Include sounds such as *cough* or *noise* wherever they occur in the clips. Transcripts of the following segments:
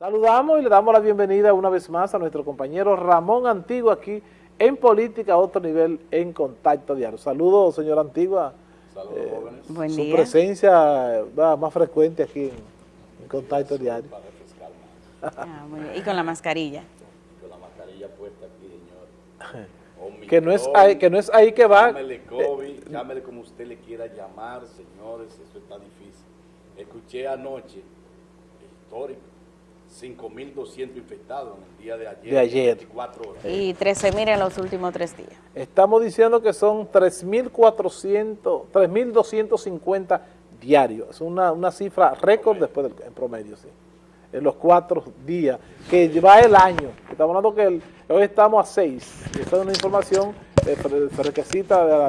Saludamos y le damos la bienvenida una vez más a nuestro compañero Ramón Antigua aquí en Política a otro nivel en Contacto Diario. Saludos, señor Antigua. Saludos, eh, jóvenes. Buen su presencia va más frecuente aquí en, Contacto Diario. Para refrescar más. Ah, y con la mascarilla. Con la mascarilla puesta aquí, señor. *laughs* que, no es ahí, que no es ahí que va. Llámele COVID, llámele como usted le quiera llamar, señores, eso está difícil. Escuché anoche, histórico, 5.200 infectados en el día de ayer. De ayer. 24 horas. Y 13.000 en los últimos tres días. Estamos diciendo que son 3.400, 3.250 diarios. Es una, una cifra récord después del en promedio, sí. En los cuatro días, que va el año. Estamos hablando que hoy estamos a 6. Esa es una información eh,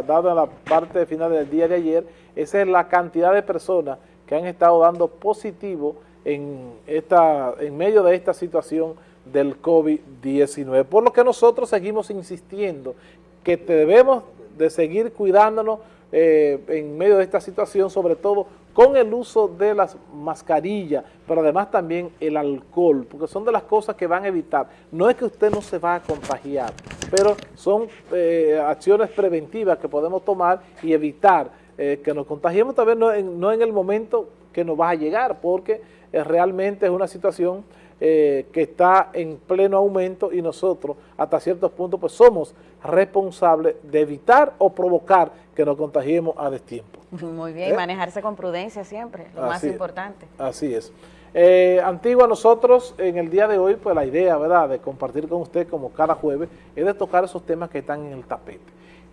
dada en la parte final del día de ayer. Esa es la cantidad de personas que han estado dando positivo en, esta, en medio de esta situación del COVID-19. Por lo que nosotros seguimos insistiendo que debemos de seguir cuidándonos eh, en medio de esta situación, sobre todo con el uso de las mascarillas, pero además también el alcohol, porque son de las cosas que van a evitar. No es que usted no se va a contagiar, pero son eh, acciones preventivas que podemos tomar y evitar eh, que nos contagiemos también no en, no en el momento que nos va a llegar, porque realmente es una situación eh, que está en pleno aumento y nosotros hasta ciertos puntos pues somos responsables de evitar o provocar que nos contagiemos a destiempo. *laughs* Muy bien, ¿Eh? manejarse con prudencia siempre, lo más importante. así es. Eh, Antigua, nosotros en el día de hoy, pues la idea, ¿verdad?, de compartir con usted como cada jueves, es de tocar esos temas que están en el tapete.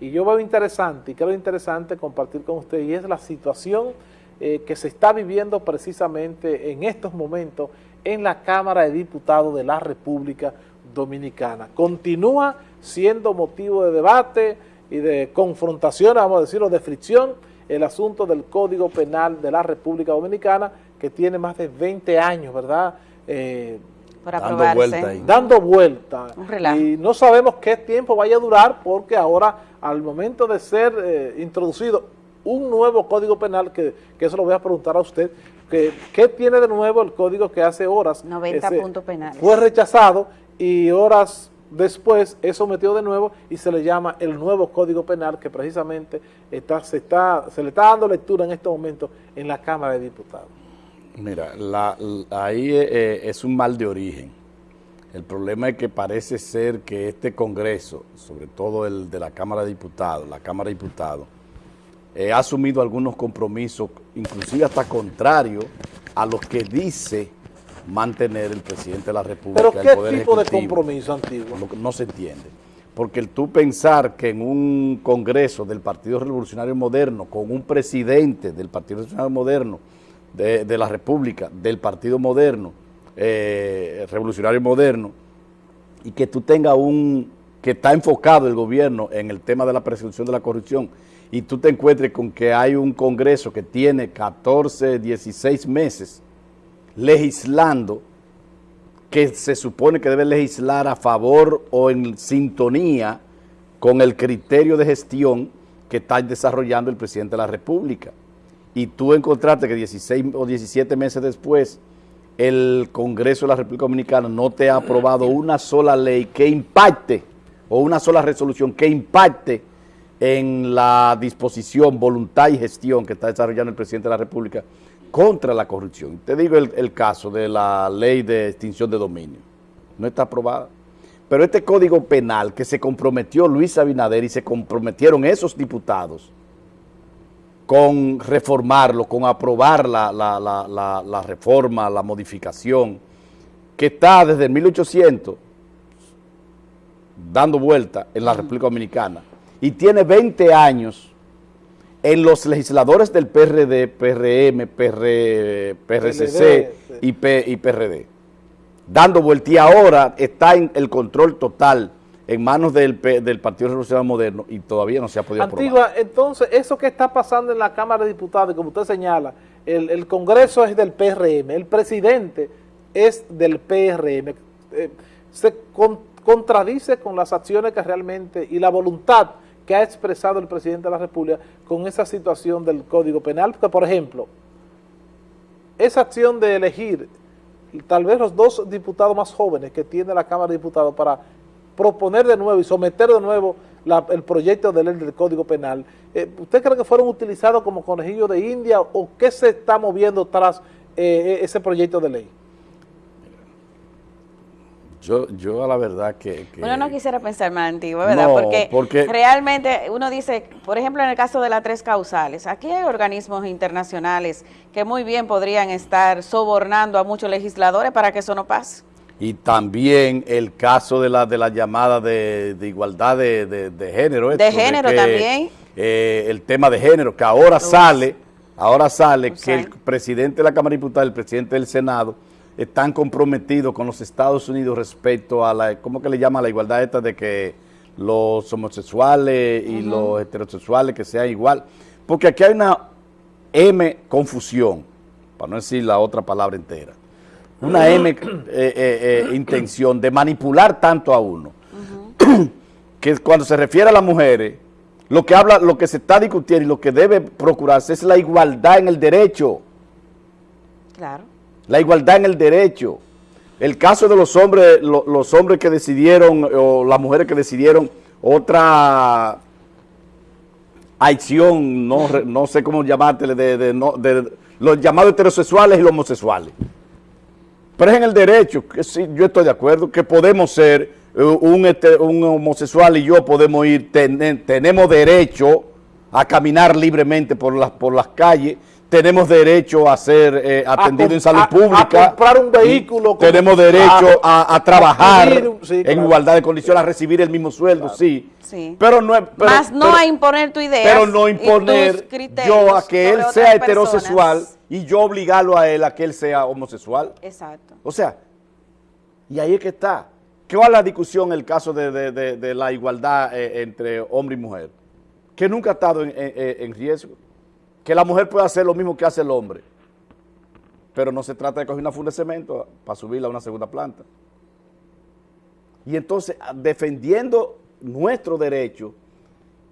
Y yo veo interesante, y creo interesante compartir con usted, y es la situación eh, que se está viviendo precisamente en estos momentos en la Cámara de Diputados de la República Dominicana. Continúa siendo motivo de debate y de confrontación, vamos a decirlo, de fricción, el asunto del Código Penal de la República Dominicana, que tiene más de 20 años, ¿verdad?, eh, dando vuelta. Dando vuelta. Y no sabemos qué tiempo vaya a durar porque ahora, al momento de ser eh, introducido un nuevo código penal, que, eso lo voy a preguntar a usted, que, ¿qué tiene de nuevo el código que hace horas? 90 puntos penales. Fue rechazado y horas después es sometido de nuevo y se le llama el nuevo Código Penal que precisamente está, se, está, se le está dando lectura en este momento en la Cámara de Diputados. Mira, ahí eh, eh, es un mal de origen. El problema es que parece ser que este Congreso, sobre todo el de la Cámara de Diputados, la Cámara de Diputados, eh, ha asumido algunos compromisos, inclusive hasta contrario a los que dice mantener el presidente de la República. ¿Pero qué tipo de compromiso antiguo? no se entiende. Porque el tú pensar que en un congreso del Partido Revolucionario Moderno, con un presidente del Partido Revolucionario Moderno, de, la República, del Partido Moderno, eh, Revolucionario Moderno, y que tú tengas un, que está enfocado el gobierno en el tema de la persecución de la corrupción, y tú te encuentres con que hay un Congreso que tiene 14, 16 meses legislando, que se supone que debe legislar a favor o en sintonía con el criterio de gestión que está desarrollando el presidente de la República. Y tú encontraste que 16 o 17 meses después el Congreso de la República Dominicana no te ha aprobado una sola ley que impacte o una sola resolución que impacte en la disposición, voluntad y gestión que está desarrollando el presidente de la República contra la corrupción. Te digo el, caso de la ley de extinción de dominio. No está aprobada. Pero este código penal que se comprometió Luis Abinader y se comprometieron esos diputados con reformarlo, con aprobar la, la reforma, la modificación, que está desde 1800 dando vuelta en la República Dominicana, y tiene 20 años en los legisladores del PRD, PRM, PR, PRCC y, y PRD. Dando vuelta y ahora está en el control total en manos del, del Partido Revolucionario Moderno y todavía no se ha podido Antigua, entonces, eso que está pasando en la Cámara de Diputados, como usted señala, el, Congreso es del PRM, el presidente es del PRM, eh, se contradice con las acciones que realmente y la voluntad que ha expresado el presidente de la República con esa situación del Código Penal, porque por ejemplo, esa acción de elegir tal vez los dos diputados más jóvenes que tiene la Cámara de Diputados para proponer de nuevo y someter de nuevo el proyecto de ley del Código Penal, eh, ¿usted cree que fueron utilizados como conejillos de India o qué se está moviendo tras eh, ese proyecto de ley? Yo, yo a la verdad que, Uno no quisiera pensar más antiguo, ¿verdad? porque, realmente uno dice, por ejemplo, en el caso de las tres causales, aquí hay organismos internacionales que muy bien podrían estar sobornando a muchos legisladores para que eso no pase. Y también el caso de la, de la llamada de, igualdad de, género. de género también. Eh, el tema de género, que ahora sale, ahora sale que el presidente de la Cámara de Diputados, el presidente del Senado, están comprometidos con los Estados Unidos respecto a la, ¿cómo que le llama la igualdad esta de que los homosexuales y los heterosexuales que sean igual? Porque aquí hay una M confusión, para no decir la otra palabra entera, una M eh, eh, eh, intención de manipular tanto a uno, que cuando se refiere a las mujeres, lo que habla, lo que se está discutiendo y lo que debe procurarse es la igualdad en el derecho. Claro la igualdad en el derecho. El caso de los hombres, los hombres que decidieron, o las mujeres que decidieron otra acción, no, no sé cómo llamártele, de, los llamados heterosexuales y los homosexuales. Pero es en el derecho, que sí, yo estoy de acuerdo, que podemos ser eh, un, un homosexual y yo podemos ir, tenemos derecho a caminar libremente por las, por las calles tenemos derecho a ser eh, atendido en salud pública. A comprar un vehículo. Tenemos derecho a, trabajar en igualdad de condiciones, a recibir el mismo sueldo, sí. Pero no, pero, Más no a imponer tu idea. Pero no imponer yo a que él sea heterosexual y yo obligarlo a él a que él sea homosexual. Exacto. O sea, y ahí es que está. ¿Qué va la discusión en el caso de, la igualdad eh, entre hombre y mujer? Que nunca ha estado en riesgo que la mujer puede hacer lo mismo que hace el hombre. Pero no se trata de coger una funda de cemento para subirla a una segunda planta. Y entonces, defendiendo nuestro derecho,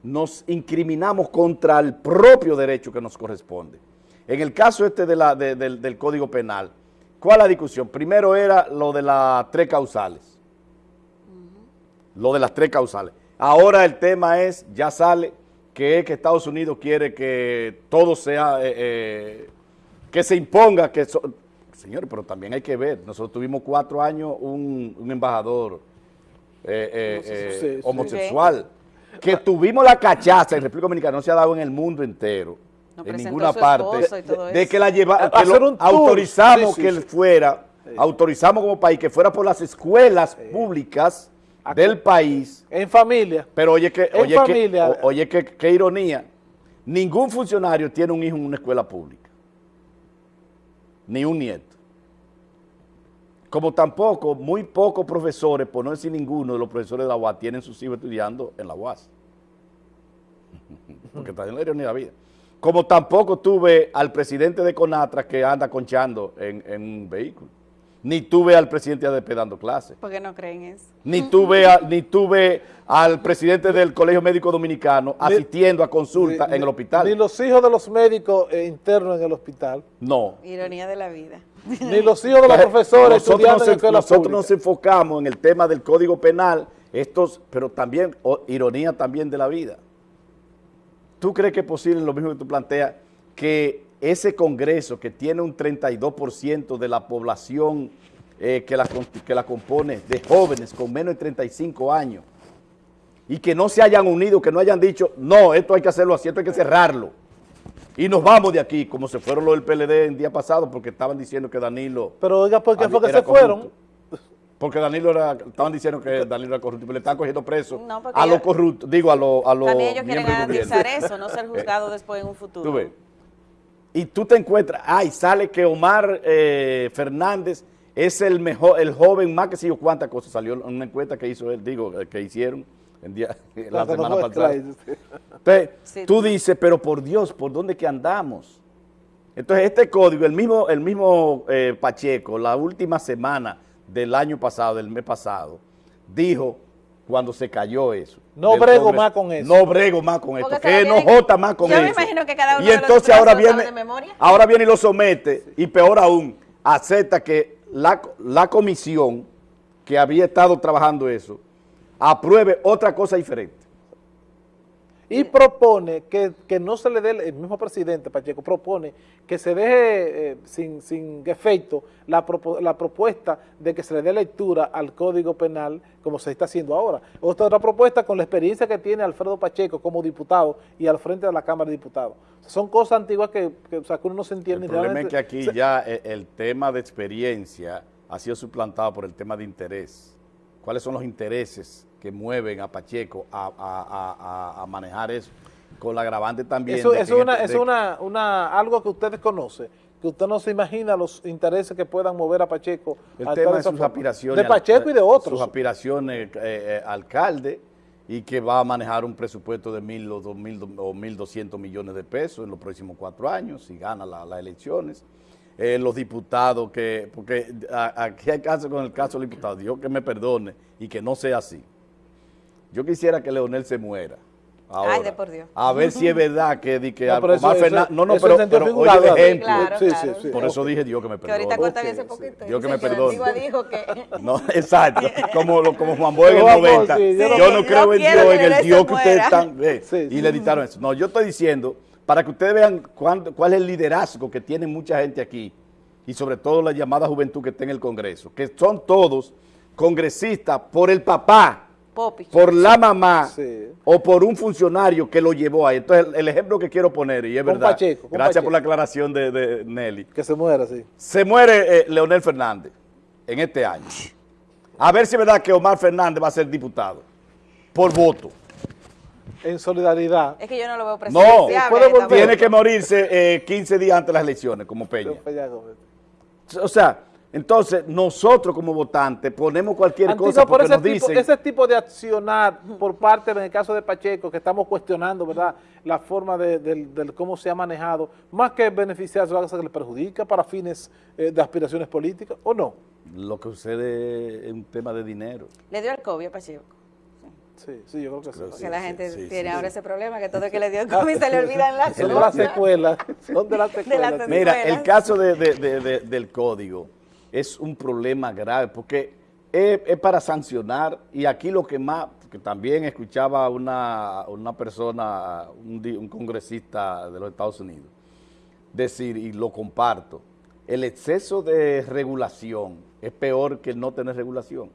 nos incriminamos contra el propio derecho que nos corresponde. En el caso este de la, del, Código Penal, ¿cuál es la discusión? Primero era lo de las tres causales. Lo de las tres causales. Ahora el tema es, ya sale que es que Estados Unidos quiere que todo sea, eh, eh, que se imponga, que señores, pero también hay que ver, nosotros tuvimos cuatro años un, embajador eh, homosexual, que tuvimos la cachaza en República Dominicana, no se ha dado en el mundo entero, en ninguna parte, de, que la lleva, autorizamos que él fuera, autorizamos como país que fuera por las escuelas públicas, del país. En familia. Pero oye que, oye que, oye que, qué ironía, ningún funcionario tiene un hijo en una escuela pública. Ni un nieto. Como tampoco, muy pocos profesores, por no decir ninguno de los profesores de la UAS, tienen sus hijos estudiando en la UAS. *laughs* Porque está en la ironía de la vida. Como tampoco tuve al presidente de Conatra que anda conchando en, en un vehículo ni tuve al presidente ADP dando clases. Porque no creen eso. Ni tuve, ni tuve al presidente del Colegio Médico Dominicano asistiendo a consulta en el hospital. Ni los hijos de los médicos eh, internos en el hospital. No. Ironía de la vida. Ni los hijos de los *laughs* profesores nosotros nos, Nosotros nos enfocamos en el tema del Código Penal, estos, pero también, ironía también de la vida. ¿Tú crees que es posible, lo mismo que tú planteas, que ese Congreso que tiene un 32% de la población eh, que, la, que la compone de jóvenes con menos de 35 años y que no se hayan unido, que no hayan dicho, no, esto hay que hacerlo así, esto hay que cerrarlo. Y nos vamos de aquí, como se fueron los del PLD el día pasado, porque estaban diciendo que Danilo... Pero oiga, ¿por qué fue que se fueron? Porque Danilo era, estaban diciendo que Danilo era corrupto, pero le están cogiendo preso a los corruptos, digo, a los... A lo también ellos quieren garantizar eso, no ser *laughs* juzgado después en un futuro. ¿Tú ves? Y tú te encuentras, ay, sale que Omar eh, Fernández es el mejor, el joven más que sé yo cuántas cosas, salió en una encuesta que hizo él, digo, eh, que hicieron en día, *laughs* la *laughs* semana pasada. Entonces, tú dices, pero por Dios, ¿por dónde que andamos? Entonces, este código, el mismo, el mismo eh, Pacheco, la última semana del año pasado, del mes pasado, dijo cuando se cayó eso. No brego más con eso. No brego más con esto, que no jota más con eso. Yo me imagino que cada uno y entonces ahora viene, ahora viene y lo somete, y peor aún, acepta que la, la comisión que había estado trabajando eso apruebe otra cosa diferente y propone que, no se le dé, el mismo presidente Pacheco propone que se deje eh, sin, sin, efecto la, la, propuesta de que se le dé lectura al Código Penal como se está haciendo ahora. Otra, otra propuesta con la experiencia que tiene Alfredo Pacheco como diputado y al frente de la Cámara de Diputados. son cosas antiguas que, o sea, que uno no se entiende. El problema es que aquí ya eh, el tema de experiencia ha sido suplantado por el tema de interés. ¿Cuáles son los intereses que mueven a Pacheco a, manejar eso, con la agravante también. Eso, es, una, es una, una, algo que ustedes conocen, que usted no se imagina los intereses que puedan mover a Pacheco. El tema de sus aspiraciones. De Pacheco y de otros. Sus aspiraciones, eh, eh, alcalde, y que va a manejar un presupuesto de mil o dos mil o mil doscientos millones de pesos en los próximos cuatro años, si gana las elecciones. Eh, los diputados, que porque aquí hay caso con el caso del diputado, Dios que me perdone y que no sea así. Yo quisiera que Leonel se muera. Ahora, Ay, de por Dios. A ver si es verdad que, di que no, pero Fernández, no, no, pero, pero oye el ejemplo. Sí, sí, sí, por eso dije Dios que me perdone. Que ahorita cortan ese poquito. Dios que me perdone. dijo que... *laughs* No, exacto. *laughs* Como, como Juan Boy en el 90. yo no creo en Dios, en el Dios que ustedes están... y le editaron eso. No, yo estoy diciendo, para que ustedes vean cuál es el liderazgo que tiene mucha gente aquí, y sobre todo la llamada juventud que está en el Congreso, que son todos congresistas por el papá, por la mamá o por un funcionario que lo llevó ahí. Entonces, el, ejemplo que quiero poner, y es verdad, gracias por la aclaración de, Nelly. Que se muera, sí. Se muere eh, Leonel Fernández en este año. A ver si es verdad que Omar Fernández va a ser diputado por voto. En solidaridad. Es que yo no lo veo presidenciable. No, tiene que morirse 15 eh, días antes de las elecciones, como Peña. O sea, entonces, nosotros como votantes ponemos cualquier cosa porque nos dicen... Ese tipo de accionar por parte, en el caso de Pacheco, que estamos cuestionando, ¿verdad?, la forma de, cómo se ha manejado, más que beneficiarse, que le perjudica para fines eh, de aspiraciones políticas, ¿o no? Lo que sucede es un tema de dinero. ¿Le dio el COVID a Pacheco? Sí, sí, yo creo que sí. Porque la gente tiene ahora ese problema, que todo el que le dio el *laughs* COVID se le olvidan las Son de las secuelas. Son de las secuelas. Mira, el caso del código es un problema grave porque es, para sancionar y aquí lo que más, que también escuchaba una, una persona, un, congresista de los Estados Unidos, decir, y lo comparto, el exceso de regulación es peor que no tener regulación.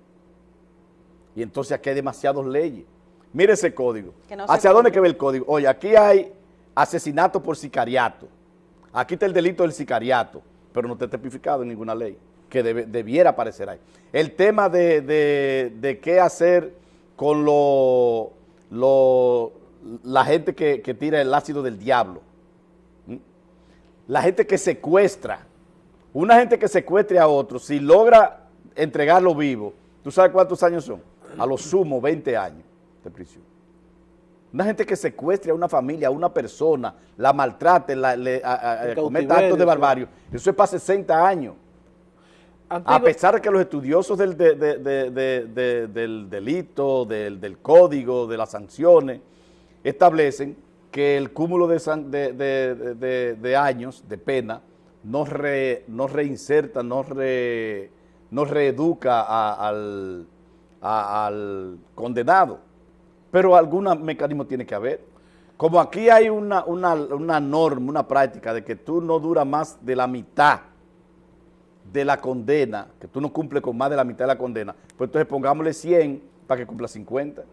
Y entonces aquí hay demasiadas leyes. Mire ese código. ¿Hacia dónde que ve el código? Oye, aquí hay asesinato por sicariato. Aquí está el delito del sicariato, pero no está tipificado en ninguna ley que debiera aparecer ahí. El tema de, qué hacer con lo, la gente que, tira el ácido del diablo. La gente que secuestra. Una gente que secuestre a otro, si logra entregarlo vivo, ¿tú sabes cuántos años son? A lo sumo 20 años de prisión. Una gente que secuestre a una familia, a una persona, la maltrate, la, le, cometa actos de barbario, eso es para 60 años. A pesar de que los estudiosos del, del delito, del, código, de las sanciones, establecen que el cúmulo de, años de pena no, no reinserta, no, no reeduca al, al condenado. Pero algún mecanismo tiene que haber. Como aquí hay una, una, una norma, una práctica de que tú no duras más de la mitad de la condena, que tú no cumples con más de la mitad de la condena, pues entonces pongámosle 100 para que cumpla 50.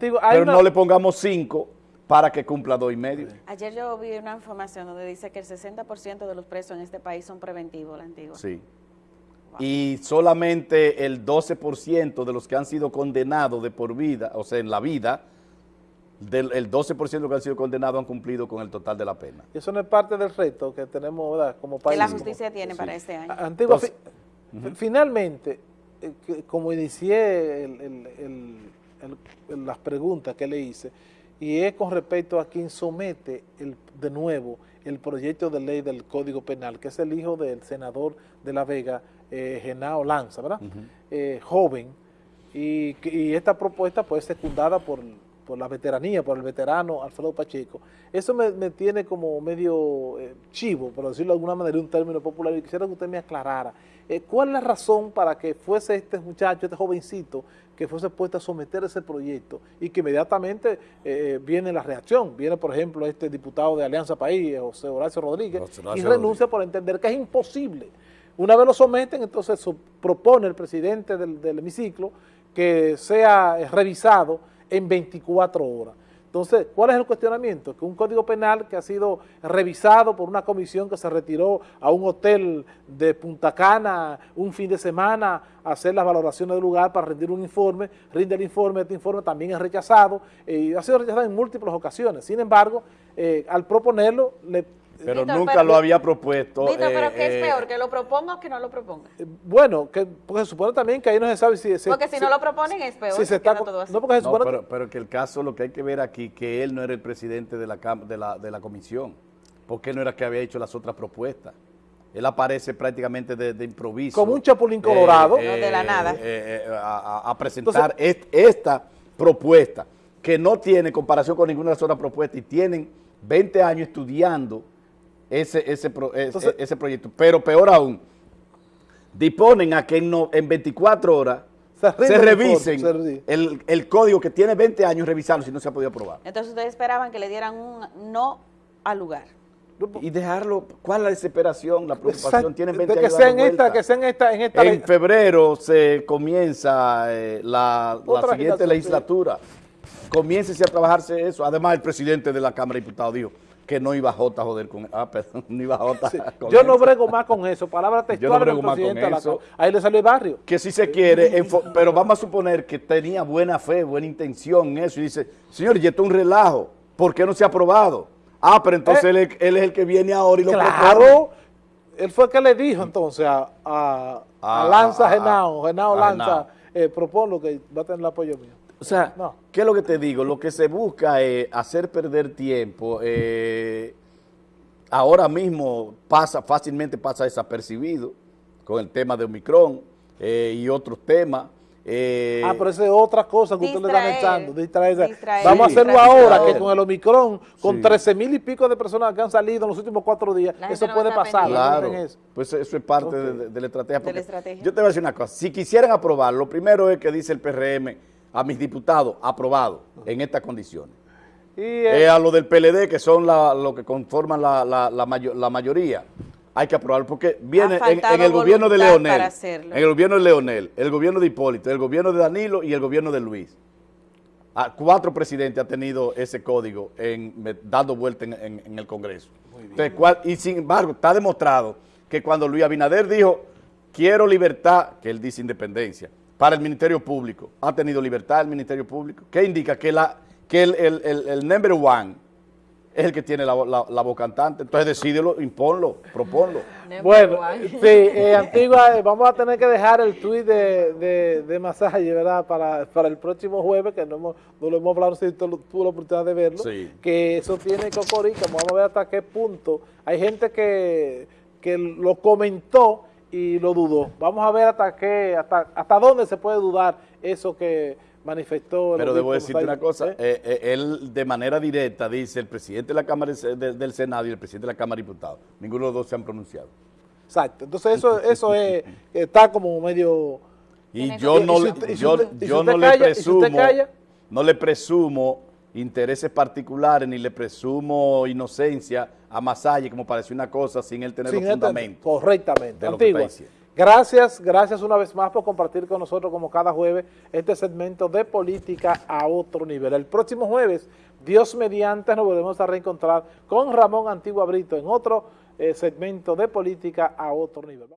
Pero no le pongamos 5 para que cumpla dos y medio. Ayer yo vi una información donde dice que el 60% de los presos en este país son preventivos, la antigua. Sí. Y solamente el 12% de los que han sido condenados de por vida, o sea, en la vida, del, el 12% que han sido condenados han cumplido con el total de la pena. Y eso no es parte del reto que tenemos ¿verdad? como país. Que la justicia tiene para este año. Antigua, finalmente, eh, como inicié las preguntas que le hice, y es con respecto a quien somete el, de nuevo el proyecto de ley del Código Penal, que es el hijo del senador de La Vega, eh, Genao Lanza, ¿verdad? Eh, joven, y, y, esta propuesta pues secundada por por la veteranía, por el veterano Alfredo Pacheco, eso me, tiene como medio eh, chivo, por decirlo de alguna manera, un término popular, y quisiera que usted me aclarara. Eh, ¿Cuál es la razón para que fuese este muchacho, este jovencito, que fuese puesto a someter ese proyecto y que inmediatamente eh, viene la reacción? Viene, por ejemplo, este diputado de Alianza País, José Horacio Rodríguez, y renuncia por entender que es imposible. Una vez lo someten, entonces propone el presidente del, del hemiciclo que sea revisado en 24 horas. Entonces, ¿cuál es el cuestionamiento? Que un código penal que ha sido revisado por una comisión que se retiró a un hotel de Punta Cana un fin de semana a hacer las valoraciones del lugar para rendir un informe, rinde el informe, este informe también es rechazado y ha sido rechazado en múltiples ocasiones. Sin embargo, eh, al proponerlo, le pero nunca lo había propuesto. Víctor, pero ¿qué es eh, peor? ¿Que lo proponga o que no lo proponga? Eh, bueno, que, porque se supone también que ahí no se sabe si... porque si, no lo proponen es peor. Si se está, no, porque se supone pero, pero, que el caso, lo que hay que ver aquí, que él no era el presidente de la, de la, de la comisión, porque no era que había hecho las otras propuestas. Él aparece prácticamente de, improviso. Como un chapulín colorado. Eh, de la nada. a, presentar esta propuesta, que no tiene comparación con ninguna de las otras propuestas y tienen 20 años estudiando ese, ese, ese, proyecto. Pero peor aún, disponen a que en, en 24 horas se, revisen el, el, código que tiene 20 años revisarlo si no se ha podido aprobar. Entonces ustedes esperaban que le dieran un no al lugar. Y dejarlo, ¿cuál es la desesperación, la preocupación? Tienen 20 que años sea en esta, que sea en esta, en esta En febrero se comienza eh, la, la siguiente legislatura. Comiéncese a trabajarse eso. Además, el presidente de la Cámara de Diputados dijo, que no iba a joder con ah perdón no iba J con yo no brego más con eso. Palabra textual yo no más con eso. ahí le salió el barrio. Que si se quiere pero vamos a suponer que tenía buena fe buena intención en eso y dice señor y esto es un relajo ¿por qué no se ha aprobado? ah pero entonces eh, él, es el que viene ahora y lo claro. él fue el que le dijo entonces a, a, Lanza Genao Genao Lanza eh, lo que va a tener el apoyo mío o sea, ¿qué es lo que te digo? Lo que se busca es hacer perder tiempo. Eh, ahora mismo pasa fácilmente pasa desapercibido con el tema de Omicron eh, y otros temas. Eh, ah, pero esa es otra cosa que ustedes le están echando. Vamos a hacerlo ahora, que con el Omicron, con 13 mil y pico de personas que han salido en los últimos cuatro días, eso puede pasar. Claro, pues eso es parte de, la estrategia. de, la estrategia. Yo te voy a decir una cosa, si quisieran aprobar, lo primero es que dice el PRM, a mis diputados aprobado en estas condiciones. Y eh, a lo del PLD, que son lo que conforman la, la, mayoría, hay que aprobarlo, porque viene en, el gobierno de Leonel, en el gobierno de Leonel, el gobierno de Hipólito, el gobierno de Danilo y el gobierno de Luis. A cuatro presidentes ha tenido ese código en, dando vuelta en, el Congreso. y sin embargo, está demostrado que cuando Luis Abinader dijo, quiero libertad, que él dice independencia, para el Ministerio Público. ¿Ha tenido libertad el Ministerio Público? ¿Qué indica? Que, la, que el, el, el, number one es el que tiene la, la, voz cantante. Entonces decídelo, imponlo, proponlo. bueno, *laughs* sí, eh, Antigua, eh, vamos a tener que dejar el tuit de, de, masaje, ¿verdad? Para, para, el próximo jueves, que no, hemos, no lo hemos hablado, si tú tuvo la oportunidad de verlo, que eso tiene cocorica, vamos a ver hasta qué punto. Hay gente que, que lo comentó y lo dudó. Vamos a ver hasta qué, hasta, hasta dónde se puede dudar eso que manifestó. Pero debo decirte una cosa, eh, eh, él de manera directa dice el presidente de la Cámara del Senado y el presidente de la Cámara de Diputados. Ninguno de los dos se han pronunciado. Exacto, entonces eso, eso es, *laughs* está como medio... Y yo no, yo, no le presumo, no le presumo intereses particulares ni le presumo inocencia a Masalle como para decir una cosa sin él tener los fundamentos. Correctamente. Gracias, gracias una vez más por compartir con nosotros como cada jueves este segmento de política a otro nivel. El próximo jueves, Dios mediante, nos volvemos a reencontrar con Ramón Antigua Brito en otro eh, segmento de política a otro nivel.